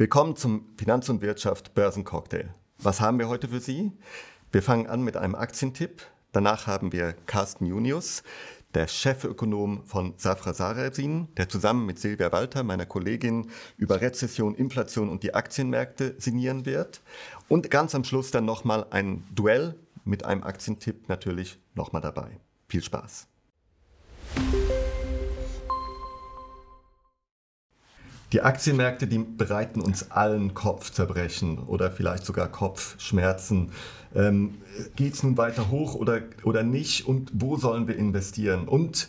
Willkommen zum Finanz und Wirtschaft Börsencocktail. Was haben wir heute für Sie? Wir fangen an mit einem Aktientipp. Danach haben wir Carsten Junius, der Chefökonom von Safra Sarasin, der zusammen mit Silvia Walter, meiner Kollegin, über Rezession, Inflation und die Aktienmärkte sinnieren wird. Und ganz am Schluss dann nochmal ein Duell mit einem Aktientipp natürlich nochmal dabei. Viel Spaß! Die Aktienmärkte, die bereiten uns allen Kopfzerbrechen oder vielleicht sogar Kopfschmerzen. Ähm, Geht es nun weiter hoch oder, oder nicht und wo sollen wir investieren? Und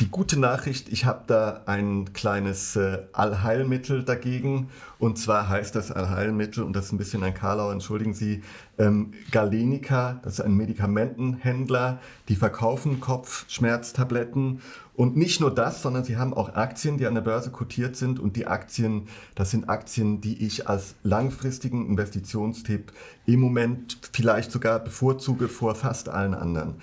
die gute Nachricht, ich habe da ein kleines äh, Allheilmittel dagegen. Und zwar heißt das Allheilmittel, und das ist ein bisschen ein Karlau, entschuldigen Sie, ähm, Galenica, das ist ein Medikamentenhändler, die verkaufen Kopfschmerztabletten. Und nicht nur das, sondern sie haben auch Aktien, die an der Börse kotiert sind. Und die Aktien, das sind Aktien, die ich als langfristigen Investitionstipp im Moment vielleicht sogar bevorzuge vor fast allen anderen.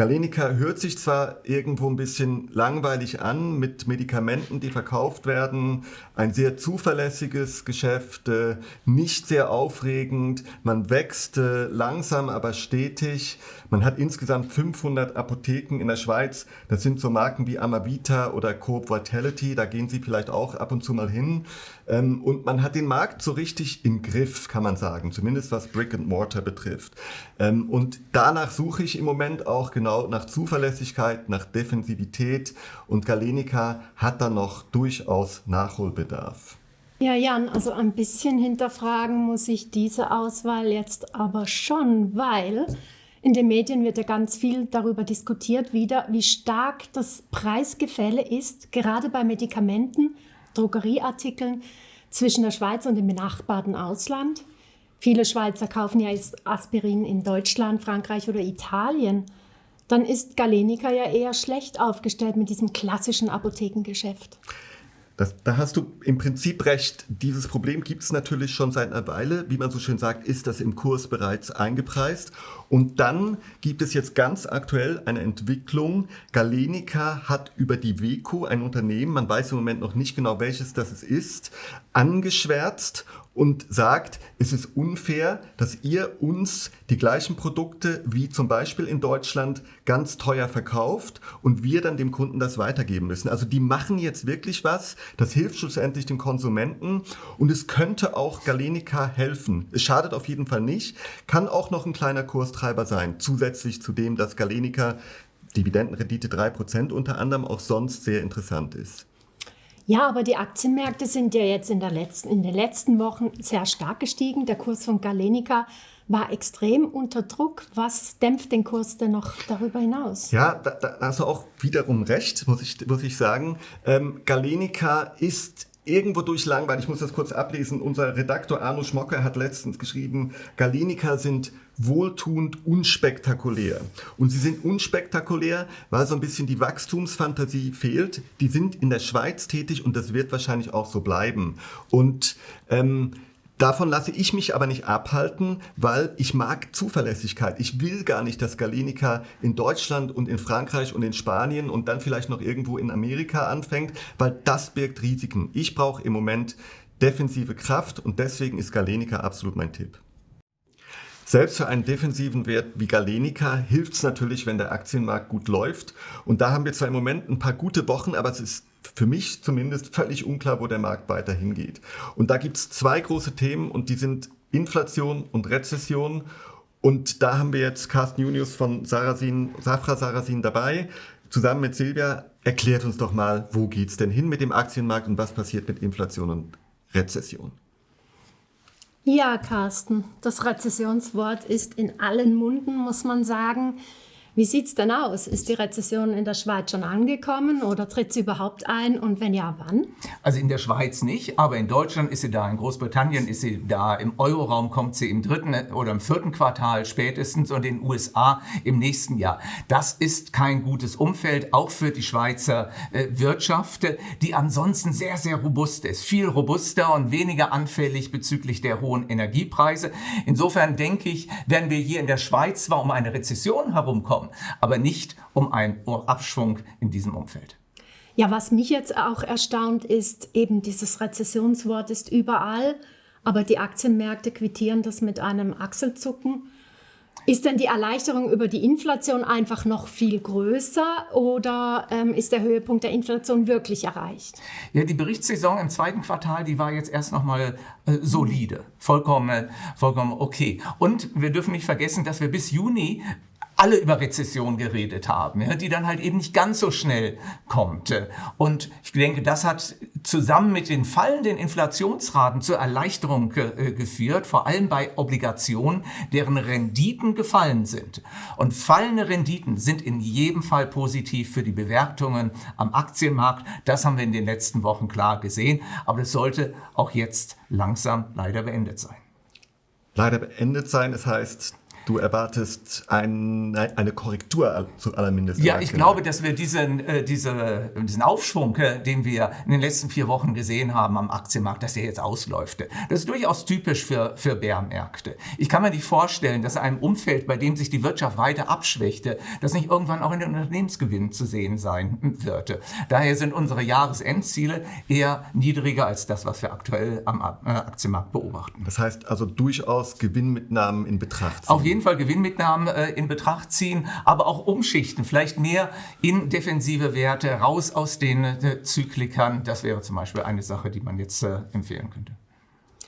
Galenica hört sich zwar irgendwo ein bisschen langweilig an mit Medikamenten, die verkauft werden, ein sehr zuverlässiges Geschäft, äh, nicht sehr aufregend, man wächst äh, langsam, aber stetig. Man hat insgesamt 500 Apotheken in der Schweiz. Das sind so Marken wie Amavita oder Coop Vitality, da gehen Sie vielleicht auch ab und zu mal hin. Ähm, und man hat den Markt so richtig im Griff, kann man sagen, zumindest was Brick and Mortar betrifft. Ähm, und danach suche ich im Moment auch genau nach Zuverlässigkeit, nach Defensivität und Galenica hat da noch durchaus Nachholbedarf. Ja, Jan, also ein bisschen hinterfragen muss ich diese Auswahl jetzt aber schon, weil in den Medien wird ja ganz viel darüber diskutiert, wieder, wie stark das Preisgefälle ist, gerade bei Medikamenten, Drogerieartikeln zwischen der Schweiz und dem benachbarten Ausland. Viele Schweizer kaufen ja jetzt Aspirin in Deutschland, Frankreich oder Italien. Dann ist Galenica ja eher schlecht aufgestellt mit diesem klassischen Apothekengeschäft. Das, da hast du im Prinzip recht. Dieses Problem gibt es natürlich schon seit einer Weile. Wie man so schön sagt, ist das im Kurs bereits eingepreist. Und dann gibt es jetzt ganz aktuell eine Entwicklung. Galenica hat über die WECO, ein Unternehmen, man weiß im Moment noch nicht genau welches das ist, angeschwärzt und sagt, es ist unfair, dass ihr uns die gleichen Produkte wie zum Beispiel in Deutschland ganz teuer verkauft und wir dann dem Kunden das weitergeben müssen. Also die machen jetzt wirklich was, das hilft schlussendlich dem Konsumenten und es könnte auch Galenica helfen. Es schadet auf jeden Fall nicht, kann auch noch ein kleiner Kurstreiber sein, zusätzlich zu dem, dass Galenica Dividendenrendite 3% unter anderem auch sonst sehr interessant ist. Ja, aber die Aktienmärkte sind ja jetzt in, der letzten, in den letzten Wochen sehr stark gestiegen. Der Kurs von Galenica war extrem unter Druck. Was dämpft den Kurs denn noch darüber hinaus? Ja, da, da hast du auch wiederum recht, muss ich, muss ich sagen. Ähm, Galenica ist irgendwo durch langweilig. Ich muss das kurz ablesen. Unser Redaktor Arno Schmocker hat letztens geschrieben, Galenica sind wohltuend unspektakulär. Und sie sind unspektakulär, weil so ein bisschen die Wachstumsfantasie fehlt. Die sind in der Schweiz tätig und das wird wahrscheinlich auch so bleiben. Und ähm, Davon lasse ich mich aber nicht abhalten, weil ich mag Zuverlässigkeit. Ich will gar nicht, dass Galenica in Deutschland und in Frankreich und in Spanien und dann vielleicht noch irgendwo in Amerika anfängt, weil das birgt Risiken. Ich brauche im Moment defensive Kraft und deswegen ist Galenica absolut mein Tipp. Selbst für einen defensiven Wert wie Galenica hilft es natürlich, wenn der Aktienmarkt gut läuft. Und da haben wir zwar im Moment ein paar gute Wochen, aber es ist für mich zumindest völlig unklar, wo der Markt weiter hingeht. Und da gibt es zwei große Themen und die sind Inflation und Rezession. Und da haben wir jetzt Carsten Junius von Sarasin, Safra Sarasin dabei. Zusammen mit Silvia, erklärt uns doch mal, wo geht es denn hin mit dem Aktienmarkt und was passiert mit Inflation und Rezession? Ja, Carsten, das Rezessionswort ist in allen Munden, muss man sagen. Wie sieht es denn aus? Ist die Rezession in der Schweiz schon angekommen oder tritt sie überhaupt ein und wenn ja, wann? Also in der Schweiz nicht, aber in Deutschland ist sie da, in Großbritannien ist sie da, im Euroraum kommt sie im dritten oder im vierten Quartal spätestens und in den USA im nächsten Jahr. Das ist kein gutes Umfeld, auch für die Schweizer äh, Wirtschaft, die ansonsten sehr, sehr robust ist. Viel robuster und weniger anfällig bezüglich der hohen Energiepreise. Insofern denke ich, werden wir hier in der Schweiz zwar um eine Rezession herumkommen, aber nicht um einen Abschwung in diesem Umfeld. Ja, was mich jetzt auch erstaunt ist, eben dieses Rezessionswort ist überall, aber die Aktienmärkte quittieren das mit einem Achselzucken. Ist denn die Erleichterung über die Inflation einfach noch viel größer oder ähm, ist der Höhepunkt der Inflation wirklich erreicht? Ja, die Berichtssaison im zweiten Quartal, die war jetzt erst nochmal äh, solide, vollkommen, vollkommen okay. Und wir dürfen nicht vergessen, dass wir bis Juni alle über Rezession geredet haben, die dann halt eben nicht ganz so schnell kommt. Und ich denke, das hat zusammen mit den fallenden Inflationsraten zur Erleichterung äh, geführt, vor allem bei Obligationen, deren Renditen gefallen sind. Und fallende Renditen sind in jedem Fall positiv für die Bewertungen am Aktienmarkt. Das haben wir in den letzten Wochen klar gesehen. Aber das sollte auch jetzt langsam leider beendet sein. Leider beendet sein, das heißt, Du erwartest ein, eine Korrektur zu aller Mindest. Ja, ich glaube, dass wir diesen, äh, diese, diesen Aufschwung, äh, den wir in den letzten vier Wochen gesehen haben am Aktienmarkt, dass der jetzt ausläuft. Das ist durchaus typisch für, für Bärmärkte. Ich kann mir nicht vorstellen, dass in einem Umfeld, bei dem sich die Wirtschaft weiter abschwächte, das nicht irgendwann auch in den Unternehmensgewinnen zu sehen sein wird. Daher sind unsere Jahresendziele eher niedriger als das, was wir aktuell am äh, Aktienmarkt beobachten. Das heißt also durchaus Gewinnmitnahmen in Betracht. Auf jeden Fall Gewinnmitnahmen äh, in Betracht ziehen, aber auch umschichten, vielleicht mehr in defensive Werte, raus aus den äh, Zyklikern. Das wäre zum Beispiel eine Sache, die man jetzt äh, empfehlen könnte.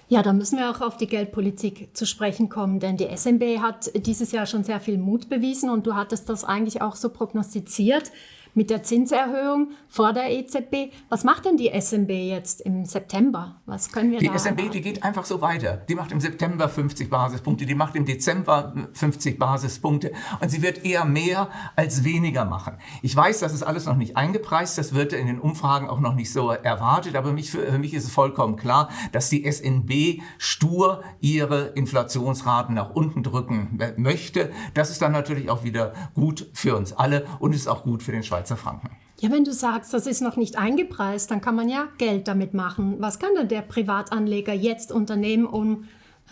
Ja, da müssen wir auch auf die Geldpolitik zu sprechen kommen, denn die SMB hat dieses Jahr schon sehr viel Mut bewiesen und du hattest das eigentlich auch so prognostiziert mit der Zinserhöhung vor der EZB. Was macht denn die SMB jetzt im September? Was können wir die da SMB, die geht einfach so weiter. Die macht im September 50 Basispunkte, die macht im Dezember 50 Basispunkte und sie wird eher mehr als weniger machen. Ich weiß, das ist alles noch nicht eingepreist, das wird in den Umfragen auch noch nicht so erwartet, aber mich, für mich ist es vollkommen klar, dass die SNB stur ihre Inflationsraten nach unten drücken möchte. Das ist dann natürlich auch wieder gut für uns alle und ist auch gut für den Schweizer Schweizer Franken. Ja, wenn du sagst, das ist noch nicht eingepreist, dann kann man ja Geld damit machen. Was kann denn der Privatanleger jetzt unternehmen, um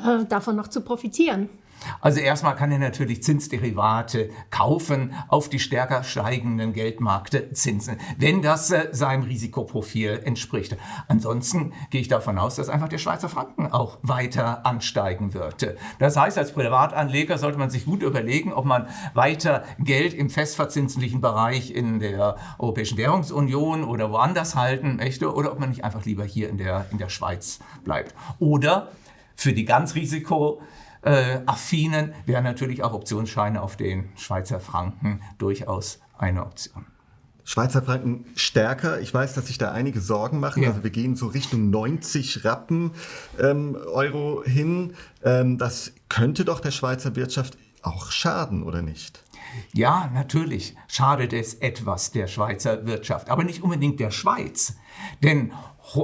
äh, davon noch zu profitieren? Also erstmal kann er natürlich Zinsderivate kaufen auf die stärker steigenden Geldmarktzinsen, wenn das äh, seinem Risikoprofil entspricht. Ansonsten gehe ich davon aus, dass einfach der Schweizer Franken auch weiter ansteigen wird. Das heißt, als Privatanleger sollte man sich gut überlegen, ob man weiter Geld im festverzinslichen Bereich in der Europäischen Währungsunion oder woanders halten möchte oder ob man nicht einfach lieber hier in der, in der Schweiz bleibt. Oder für die ganz Risiko äh, affinen wären natürlich auch Optionsscheine auf den Schweizer Franken durchaus eine Option. Schweizer Franken stärker. Ich weiß, dass sich da einige Sorgen machen. Ja. Also wir gehen so Richtung 90 Rappen ähm, Euro hin. Ähm, das könnte doch der Schweizer Wirtschaft auch schaden, oder nicht? Ja, natürlich schadet es etwas der Schweizer Wirtschaft, aber nicht unbedingt der Schweiz. Denn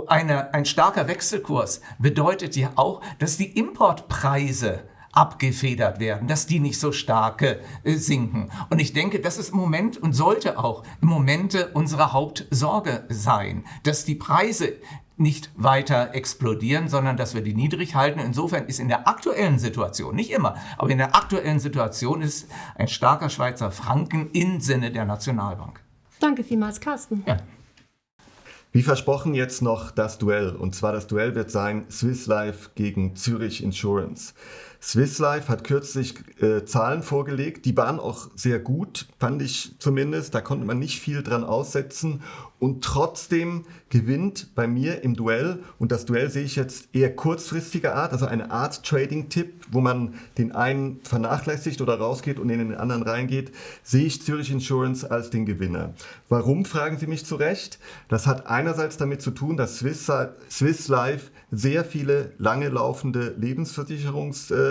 eine, ein starker Wechselkurs bedeutet ja auch, dass die Importpreise abgefedert werden, dass die nicht so stark äh, sinken. Und ich denke, das ist im Moment und sollte auch im Moment unsere Hauptsorge sein, dass die Preise nicht weiter explodieren, sondern dass wir die niedrig halten. Insofern ist in der aktuellen Situation, nicht immer, aber in der aktuellen Situation ist ein starker Schweizer Franken im Sinne der Nationalbank. Danke vielmals, Carsten. Ja. Wie versprochen jetzt noch das Duell. Und zwar das Duell wird sein Swiss Life gegen Zürich Insurance. Swiss Life hat kürzlich äh, Zahlen vorgelegt, die waren auch sehr gut, fand ich zumindest. Da konnte man nicht viel dran aussetzen. Und trotzdem gewinnt bei mir im Duell, und das Duell sehe ich jetzt eher kurzfristiger Art, also eine Art Trading-Tipp, wo man den einen vernachlässigt oder rausgeht und in den anderen reingeht, sehe ich Zürich Insurance als den Gewinner. Warum, fragen Sie mich zu Recht? Das hat einerseits damit zu tun, dass Swiss, Swiss Life sehr viele lange laufende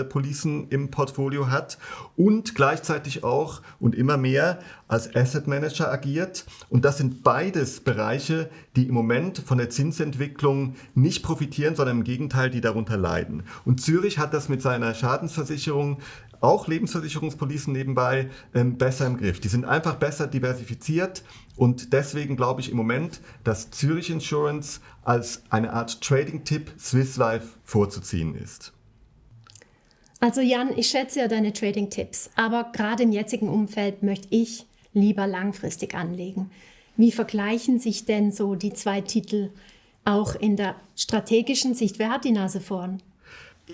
Lebensversicherungspolicen im Portfolio hat und gleichzeitig auch und immer mehr als Asset Manager agiert. Und das sind beides Bereiche, die im Moment von der Zinsentwicklung nicht profitieren, sondern im Gegenteil, die darunter leiden. Und Zürich hat das mit seiner Schadensversicherung auch Lebensversicherungspolicen nebenbei ähm, besser im Griff. Die sind einfach besser diversifiziert und deswegen glaube ich im Moment, dass Zürich Insurance als eine Art Trading-Tipp Swiss Life vorzuziehen ist. Also Jan, ich schätze ja deine Trading-Tipps, aber gerade im jetzigen Umfeld möchte ich lieber langfristig anlegen. Wie vergleichen sich denn so die zwei Titel auch in der strategischen Sicht? Wer hat die Nase vorn?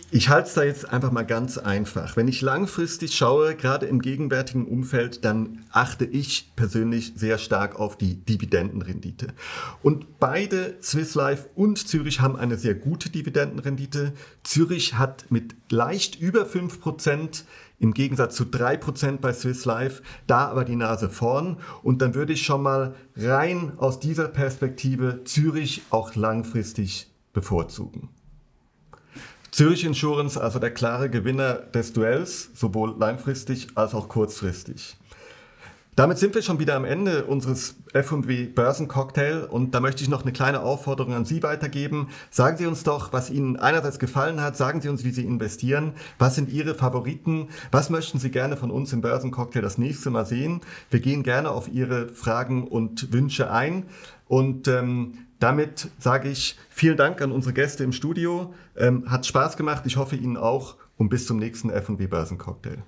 Ich halte es da jetzt einfach mal ganz einfach. Wenn ich langfristig schaue, gerade im gegenwärtigen Umfeld, dann achte ich persönlich sehr stark auf die Dividendenrendite. Und beide Swiss Life und Zürich haben eine sehr gute Dividendenrendite. Zürich hat mit leicht über 5% im Gegensatz zu 3% bei Swiss Life, da aber die Nase vorn. Und dann würde ich schon mal rein aus dieser Perspektive Zürich auch langfristig bevorzugen. Zürich Insurance also der klare Gewinner des Duells, sowohl langfristig als auch kurzfristig. Damit sind wir schon wieder am Ende unseres F&W Börsencocktail und da möchte ich noch eine kleine Aufforderung an Sie weitergeben. Sagen Sie uns doch, was Ihnen einerseits gefallen hat, sagen Sie uns, wie Sie investieren, was sind Ihre Favoriten, was möchten Sie gerne von uns im Börsencocktail das nächste Mal sehen. Wir gehen gerne auf Ihre Fragen und Wünsche ein und ähm, damit sage ich vielen Dank an unsere Gäste im Studio. Ähm, hat Spaß gemacht, ich hoffe Ihnen auch und bis zum nächsten F&W Börsencocktail.